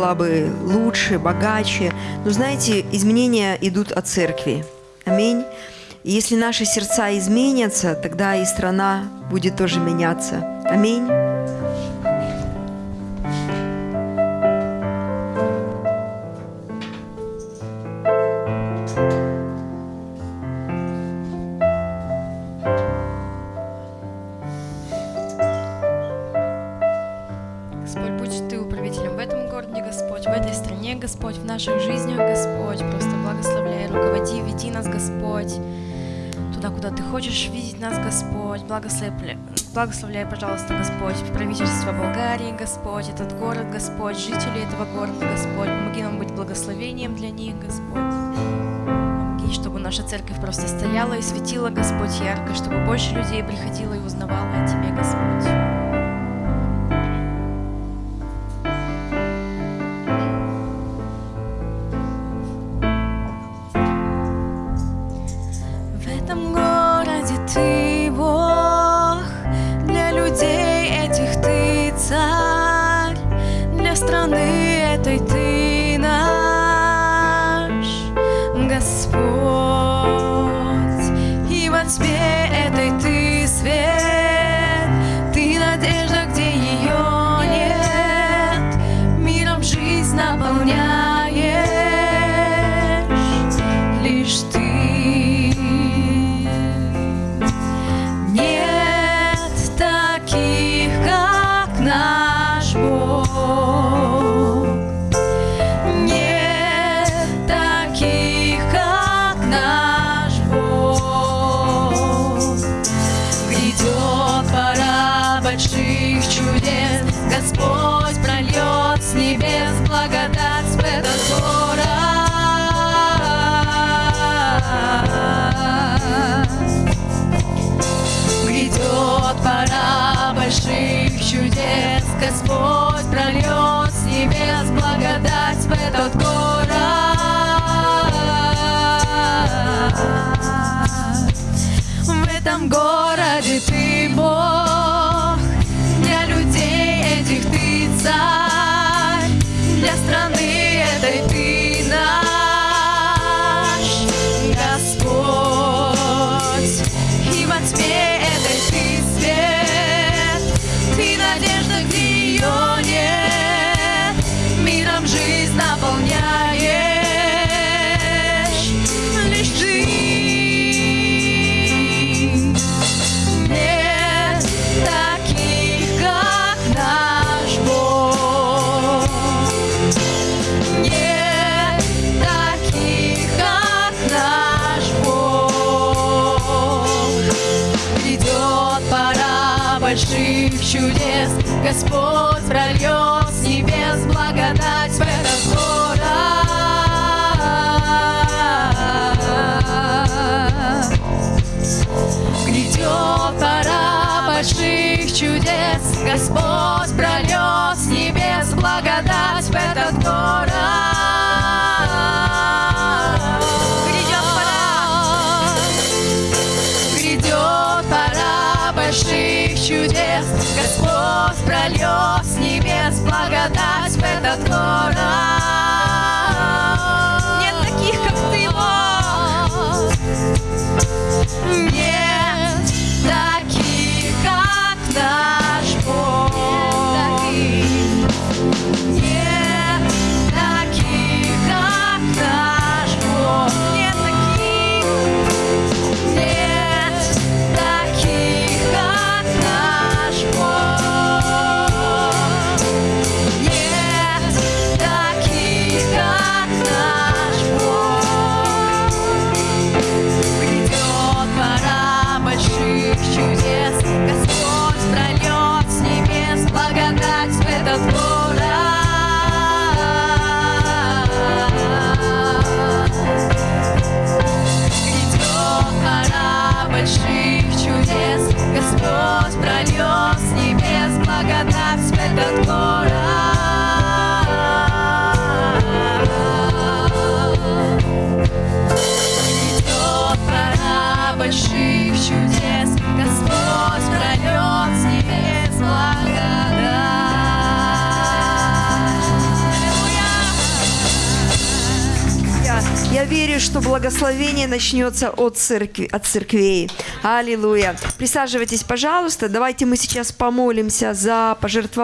была бы лучше, богаче. Но знаете, изменения идут от церкви. Аминь. Если наши сердца изменятся, тогда и страна будет тоже меняться. Аминь. Стране, Господь, в наших жизнях, Господь. Просто благословляй, руководи, веди нас, Господь, туда, куда Ты хочешь видеть нас, Господь. Благословляй, благословляй, пожалуйста, Господь, правительство Болгарии, Господь, этот город, Господь, жители этого города, Господь. Помоги нам быть благословением для них, Господь. Чтобы наша церковь просто стояла и светила, Господь, ярко, чтобы больше людей приходило и узнавало о Тебе, Господь. Чудес, Господь прольет с небес благодать в этот город. Грядет пора больших чудес, Господь прольет с небес благодать в этот город. Господь Я верю, что благословение начнется от церкви, от церквей. Аллилуйя. Присаживайтесь, пожалуйста. Давайте мы сейчас помолимся за пожертвование.